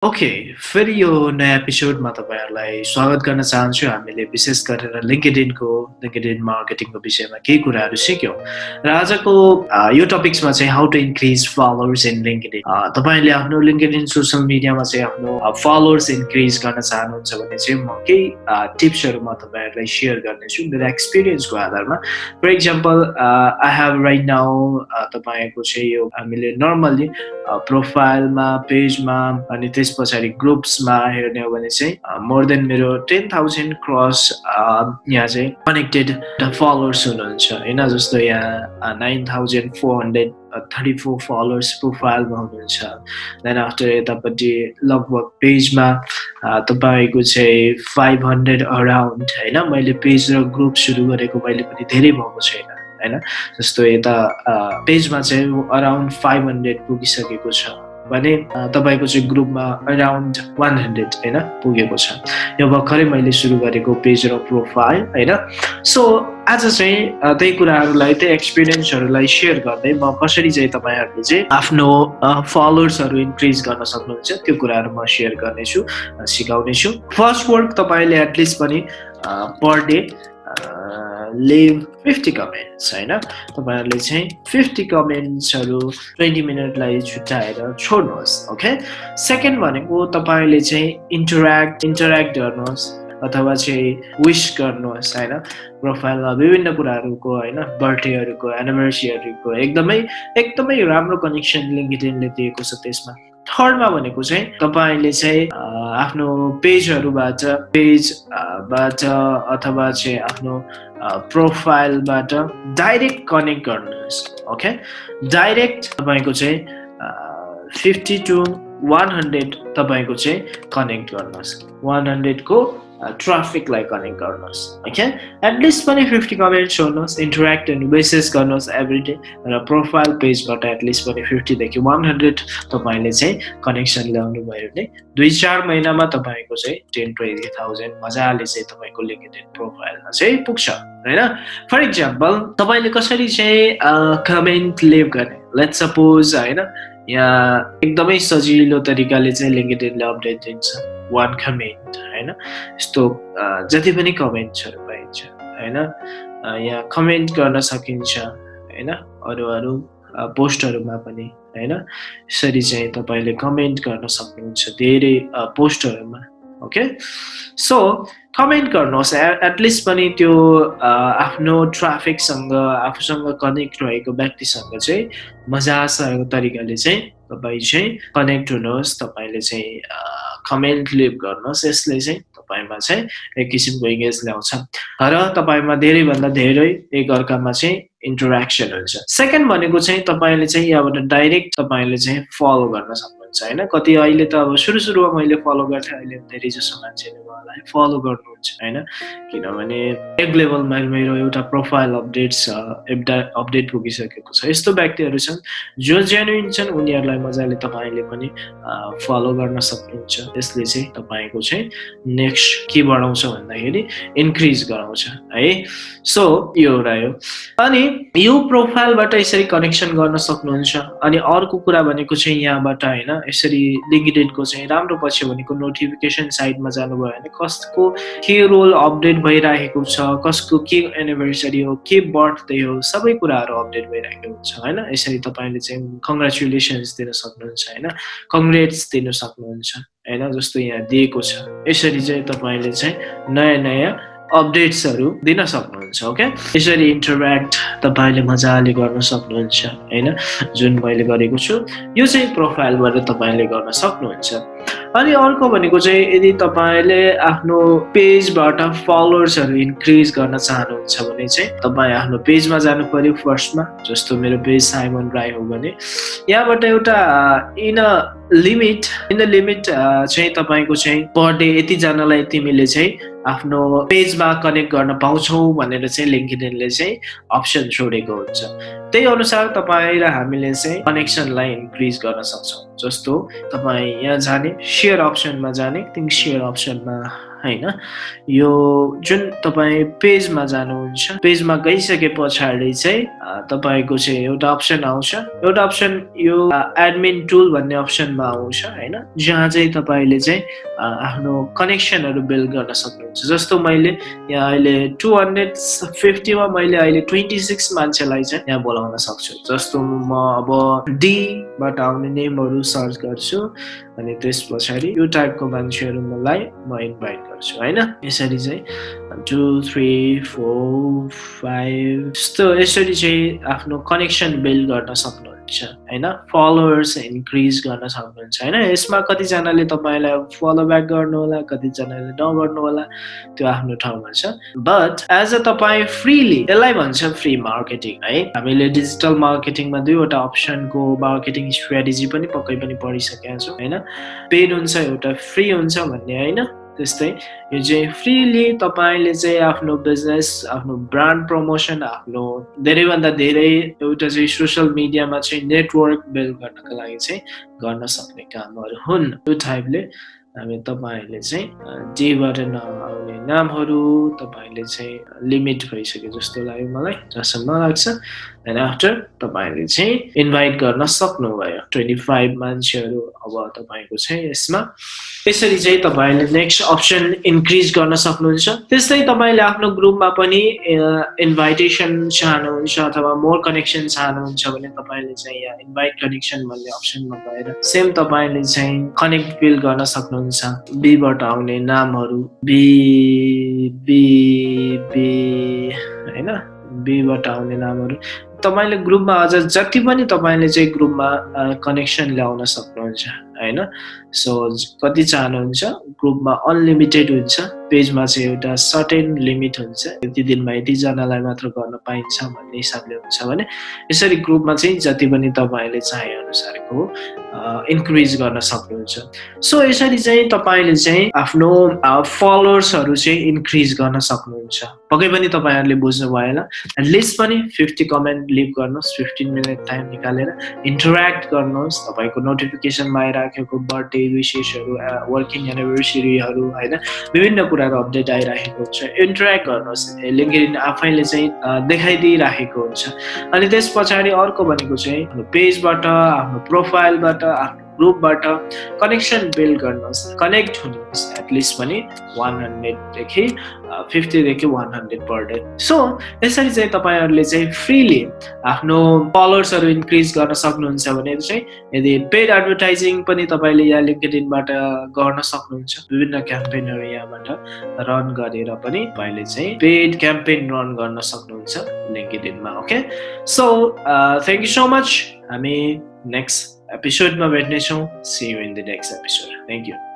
Okay फेरि यो नयाँ एपिसोडमा तपाईँहरूलाई स्वागत गर्न चाहन्छु। हामीले विशेष गरेर लिङ्केडिनको लिङ्केडिन मार्केटिङको विषयमा केही कुराहरू सिक्यौँ। र आजको यो टपिक्समा चाहिँ how to increase followers in LinkedIn तपाईँले आफ्नो लिङ्केडिन सोसियल मिडियामा चाहिँ आफ्नो फलोवर्स इन्क्रिज गर्न चाहनुहुन्छ भने चाहिँ म केही टिप्सहरू म तपाईँहरूलाई सेयर गर्नेछु मेरो एक्सपिरियन्सको आधारमा। For example I have right now तपाईँको चाहिँ यो हामीले नर्मल्ली प्रोफाइलमा पेजमा अनि त्यस त्यस पछाडि ग्रुप्समा हेर्ने हो भने चाहिँ मोर देन मेरो टेन थाउजन्ड क्रस यहाँ चाहिँ कनेक्टेड फलोवर्स हुनुहुन्छ। होइन जस्तो यहाँ nine thousand four hundred thirty four followers प्रोफाइलमा हुनुहुन्छ देन आफ्टर यतापट्टि लगभग पेजमा तपाईँको चाहिँ फाइभ हन्ड्रेड अराउन्ड होइन मैले पेज र ग्रुप सुरु गरेको मैले पनि धेरै भएको छैन होइन? जस्तो यता पेजमा चाहिँ अराउन्ड फाइभ हन्ड्रेड पुगिसकेको छ। भने तपाईँको चाहिँ ग्रुपमा अराउन्ड वान हन्ड्रेड होइन पुगेको छ। यो भर्खरै मैले सुरु गरेको पेज र प्रोफाइल होइन। सो आज चाहिँ त्यही कुराहरूलाई त्यही एक्सपिरियन्सहरूलाई सेयर गर्दै म कसरी चाहिँ तपाईँहरूले चाहिँ आफ्नो फलोवर्सहरू इन्क्रिज गर्न सक्नुहुन्छ त्यो कुराहरू म सेयर गर्नेछु सिकाउनेछु। फर्स्ट वर्क तपाईँले एटलिस्ट पनि per day leave fifty comments होइन? तपाईँहरूले चाहिँ फिफ्टी कमेन्ट्सहरू ट्वेन्टी मिनटलाई छुट्याएर छोड्नुहोस् ओके सेकेन्ड भनेको तपाईँले चाहिँ इन्टरेक्ट इन्टरेक्ट गर्नुहोस् अथवा चाहिँ विस गर्नुहोस् होइन? प्रोफाइलमा विभिन्न कुराहरूको होइन? बर्थडेहरूको एनिभर्सरीहरूको एकदमै एकदमै राम्रो कनेक्सन लिङ्किडिनले दिएको छ त्यसमा। थर्डमा भनेको चाहिँ तपाईँले चाहिँ आफ्नो पेजहरूबाट पेजबाट अथवा चाहिँ आफ्नो प्रोफाइलबाट डाइरेक्ट कनेक्ट गर्नुहोस् ओके? डाइरेक्ट तपाईँको चाहिँ फिफ्टी टु वान हन्ड्रेड तपाईँको चाहिँ कनेक्ट गर्नुहोस्। वान हन्ड्रेडको ट्राफिकलाई कनेक्ट गर्नुहोस् ओके एटलिस्ट पनि फिफ्टी कमेन्ट छोड्नुहोस् इन्टरेक्ट एन्ड बेसिस गर्नुहोस् एभ्री डे र प्रोफाइल पेजबाट एटलिस्ट पनि फिफ्टीदेखि वान हन्ड्रेड तपाईँले चाहिँ कनेक्सन ल्याउनु भयो भने दुई चार महिनामा तपाईँको चाहिँ टेन ट्वेन्टी थाउजन्ड मजाले चाहिँ तपाईँको लिङ्केड प्रोफाइलमा चाहिँ पुग्छ होइन फर इक्जाम्पल तपाईँले कसरी चाहिँ कमेन्ट लेभ गर्ने लेट सपोज होइन यहाँ एकदमै सजिलो तरिकाले चाहिँ लिङ्केडले अपडेट दिन्छ वान कमेन्ट होइन? यस्तो जति पनि कमेन्ट्सहरू पाइन्छ होइन? यहाँ कमेन्ट गर्न सकिन्छ होइन? अरू अरू पोस्टहरूमा पनि होइन? यसरी चाहिँ तपाईँले कमेन्ट गर्न सक्नुहुन्छ धेरै पोस्टहरूमा। ओके सो कमेन्ट गर्नुहोस्. एटलिस्ट पनि त्यो आफ्नो ट्राफिकसँग आफूसँग कनेक्ट रहेको व्यक्तिसँग चाहिँ मजासँग तरिकाले चाहिँ तपाईँ चाहिँ कनेक्ट हुनुहोस् तपाईँले चाहिँ कमेन्ट लिभ गर्नुहोस्। यसले चाहिँ तपाईँमा चाहिँ एक किसिमको इङ्गेज ल्याउँछ। र तपाईँमा धेरैभन्दा धेरै एक अर्कामा चाहिँ इन्टरेक्सन हुन्छ। सेकेन्ड भनेको चाहिँ तपाईँले चाहिँ यहाँबाट डाइरेक्ट तपाईँले चाहिँ फलो गर्न सक्नुहुन्छ। होइन? कति अहिले त अब सुरु सुरुमा मैले फलो गर्थेँ अहिले धेरै जसो मान्छेले उहाँलाई फलो गर्नुहुन्छ होइन? किनभने एक लेभलमा मेरो एउटा प्रोफाइल अपडेट छ एउटा अपडेट पुगिसकेको छ। यस्तो व्यक्तिहरू छन् जो जेन्युन छन् उनीहरूलाई मजाले तपाईँले पनि फलो गर्न सक्नुहुन्छ। यसले चाहिँ तपाईँको चाहिँ नेक्स्ट के बढाउँछ भन्दाखेरि इन्क्रिज गराउँछ है? सो यो हो अनि यो प्रोफाइलबाट यसरी कनेक्सन गर्न सक्नुहुन्छ। अनि अर्को कुरा भनेको चाहिँ यहाँबाट होइन यसरी लिङ्कडेडको चाहिँ राम्रो पछि भनेको नोटिफिकेसन साइडमा जानुभयो भने कसको के रोल अपडेट भइरहेको छ कसको के एनिभर्सरी हो के बर्थडे हो सबै कुराहरू अपडेट भइरहेको हुन्छ होइन? यसरी तपाईँले चाहिँ कङ्ग्रेचुलेसन्स दिन सक्नुहुन्छ होइन? कङ्ग्रेट्स दिन सक्नुहुन्छ होइन? जस्तो यहाँ दिएको छ। यसरी चाहिँ तपाईँले चाहिँ नयाँ नयाँ अपडेट्सहरू दिन सक्नुहुन्छ। ओके यसरी इन्टरेक्ट तपाईँले मजाले गर्न सक्नुहुन्छ होइन? जुन मैले गरेको छु यो चाहिँ प्रोफाइलबाट तपाईँले गर्न सक्नुहुन्छ। अनि अर्को भनेको चाहिँ यदि तपाईँले आफ्नो पेजबाट फलोवर्सहरू इन्क्रिज गर्न चाहनुहुन्छ भने चाहिँ तपाईँ आफ्नो पेजमा जानु पर्यो फर्स्टमा जस्तो मेरो पेज साइमन राई हो भने। यहाँबाट एउटा in a limit in the limit चाहिँ तपाईँको चाहिँ पर डे यतिजनालाई तिमीले चाहिँ आफ्नो पेजमा कनेक्ट गर्न पाउँछौ भनेर चाहिँ लिङ्किडिनले चाहिँ अप्सन छोडेको हुन्छ। त्यही अनुसार तपाईँ र हामीले चाहिँ कनेक्सनलाई इन्क्रिज गर्न सक्छौँ। जस्तो तपाईँ यहाँ जाने सेयर अप्सनमा जाने तिमी सेयर अप्सनमा होइन? यो जुन तपाईँ पेजमा जानुहुन्छ पेजमा गइसके पछाडि चाहिँ तपाईँको चाहिँ एउटा अप्सन आउँछ। एउटा अप्सन यो एडमिन टुल भन्ने अप्सनमा आउँछ होइन? जहाँ चाहिँ तपाईँले चाहिँ आफ्नो कनेक्सनहरू बिल्ड गर्न सक्नुहुन्छ। जस्तो मैले यहाँ अहिले टु हन्ड्रेड फिफ्टीमा मैले अहिले ट्वेन्टी सिक्स मान्छेलाई चाहिँ यहाँ बोलाउन सक्छु। जस्तो म अब डीबाट आउने नेमहरू सर्च गर्छु। अनि त्यस पछाडि यो टाइपको मान्छेहरू मलाई म इन्भाइट गर्छु होइन? यसरी चाहिँ टु थ्री फोर फाइभ यस्तो यसरी चाहिँ आफ्नो कनेक्सन बिल्ड गर्न सक्नुहुन्छ होइन? फलोवर्स इन्क्रिज गर्न सक्नुहुन्छ होइन? यसमा कतिजनाले तपाईँलाई फलो ब्याक गर्नु होला कतिजनाले नगर्नु होला त्यो आफ्नो ठाउँमा छ। बट एज अ तपाईँ फ्रीली यसलाई भन्छ फ्री मार्केटिङ है? हामीले डिजिटल मार्केटिङमा दुईवटा अप्सनको मार्केटिङ स्ट्राटेजी पनि पक्कै पनि पढिसकेका छौँ होइन? पेड हुन्छ एउटा फ्री हुन्छ भन्ने होइन? त्यस्तै। यो चाहिँ फ्रिली तपाईँले चाहिँ आफ्नो बिजनेस आफ्नो ब्रान्ड प्रमोसन आफ्नो धेरैभन्दा धेरै एउटा चाहिँ सोसियल मिडियामा चाहिँ नेटवर्क बिल्ड गर्नको लागि चाहिँ गर्न सक्ने कामहरू हुन्। त्यो टाइपले हामी तपाईँहरूले चाहिँ जेबाट नआउने नामहरू तपाईँले चाहिँ लिमिट भइसक्यो जस्तो लाग्यो मलाई जहाँसम्म लाग्छ। एन्ड आफ्टर तपाईँले चाहिँ इन्भाइट गर्न सक्नुभयो। ट्वेन्टी फाइभ मान्छेहरू अब तपाईँको चाहिँ यसमा। यसरी चाहिँ तपाईँले नेक्स्ट अप्सन इन्क्रिज गर्न सक्नुहुन्छ। त्यस्तै तपाईँले आफ्नो ग्रुपमा पनि इन्भाइटेसन चाहनुहुन्छ अथवा मोर कनेक्सन चाहनुहुन्छ भने तपाईँले चाहिँ यहाँ इन्भाइट कनेक्सन भन्ने अप्सनमा गएर सेम तपाईँले चाहिँ कनेक्ट बिल गर्न सक्नुहुन्छ। बीबाट आउने नामहरू बी बी बी होइन? बीबाट आउने नामहरू। तपाईँले ग्रुपमा अझ जति पनि तपाईँले चाहिँ ग्रुपमा कनेक्सन ल्याउन सक्नुहुन्छ। होइन? सो कति चाहनुहुन्छ? ग्रुपमा अनलिमिटेड हुन्छ। पेजमा चाहिँ एउटा सर्टेन लिमिट हुन्छ। यति दिनमा यतिजनालाई मात्र गर्न पाइन्छ भन्ने हिसाबले हुन्छ भने यसरी ग्रुपमा चाहिँ जति पनि तपाईँले चाहे अनुसारको इन्क्रिज गर्न सक्नुहुन्छ। सो यसरी चाहिँ तपाईँले चाहिँ आफ्नो फलोवर्सहरू चाहिँ इन्क्रिज गर्न सक्नुहुन्छ। पक्कै पनि तपाईँहरूले बुझ्नुभयो होला लिस्ट पनि फिफ्टी कमेन्ट लिभ गर्नुहोस्। फिफ्टिन मिनट टाइम निकालेर इन्टरेक्ट गर्नुहोस्। तपाईँको नोटिफिकेसनमा आइराखेको बर्थडे विशेषहरू वर्किङ एनिभर्सरीहरू होइन? विभिन्न कुराहरू अपडेट आइराखेको हुन्छ। इन्टरेक्ट गर्नुहोस्। लिङ्किन आफैले चाहिँ देखाइदिइराखेको हुन्छ। अनि त्यस पछाडि अर्को भनेको चाहिँ पेजबाट आफ्नो प्रोफाइलबाट आफ्नो ग्रुपबाट कनेक्सन बिल्ड गर्नुहोस् कनेक्ट हुनुहोस् एटलिस्ट पनि वान हन्ड्रेडदेखि फिफ्टीदेखि one hundred per day so यसरी चाहिँ तपाईँहरूले चाहिँ फ्रिली आफ्नो फलोवर्सहरू इन्क्रिज गर्न सक्नुहुन्छ भने चाहिँ यदि पेड एडभर्टाइजिङ पनि तपाईँले यहाँ लिङ्कडिनबाट गर्न सक्नुहुन्छ विभिन्न क्याम्पेनहरू यहाँबाट रन गरेर पनि तपाईँले चाहिँ पेड क्याम्पेन रन गर्न सक्नुहुन्छ लिङ्कडिनमा okay so thank you so much हामी नेक्स्ट एपिसोडमा भेट्नेछौँ see you in the next episode thank you